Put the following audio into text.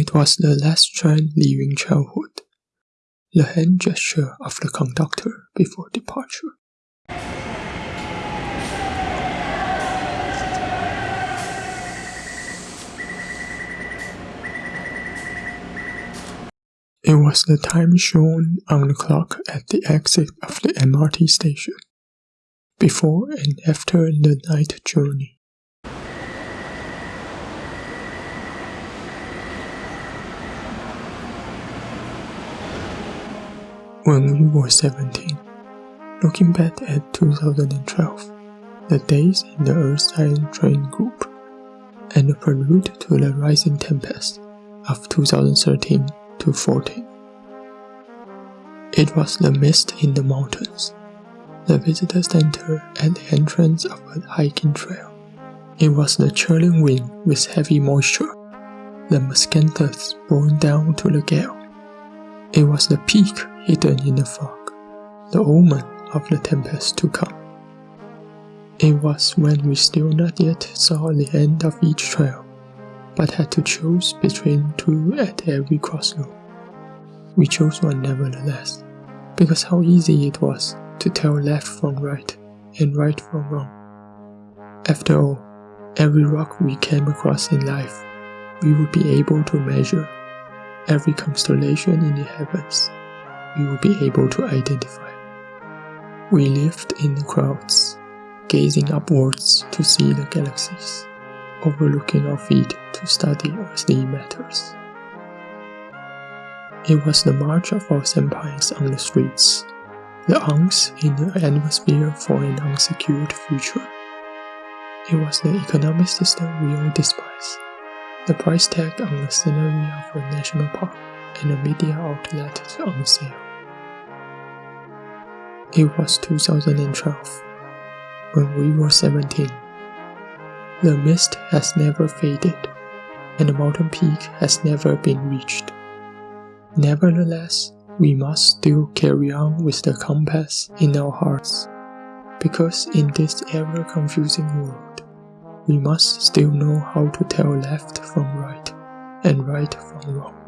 It was the last train leaving childhood, the hand gesture of the conductor before departure. It was the time shown on the clock at the exit of the MRT station, before and after the night journey. When we were 17, looking back at 2012, the days in the Earth-Silent Train group, and the prelude to the Rising Tempest of 2013 to 14. It was the mist in the mountains, the visitor center at the entrance of a hiking trail. It was the chilling wind with heavy moisture, the miscanthus blowing down to the gale. It was the peak hidden in the fog, the omen of the tempest to come. It was when we still not yet saw the end of each trail, but had to choose between two at every crossroad. We chose one nevertheless, because how easy it was to tell left from right and right from wrong. After all, every rock we came across in life, we would be able to measure. Every constellation in the heavens, we would be able to identify. We lived in the crowds, gazing upwards to see the galaxies overlooking our feet to study earthly matters. It was the march of our senpais on the streets, the angst in the atmosphere for an unsecured future. It was the economic system we all despise, the price tag on the scenery of a national park, and the media outlet on sale. It was 2012, when we were 17 the mist has never faded, and the mountain peak has never been reached. Nevertheless, we must still carry on with the compass in our hearts, because in this ever-confusing world, we must still know how to tell left from right and right from wrong.